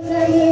Sangue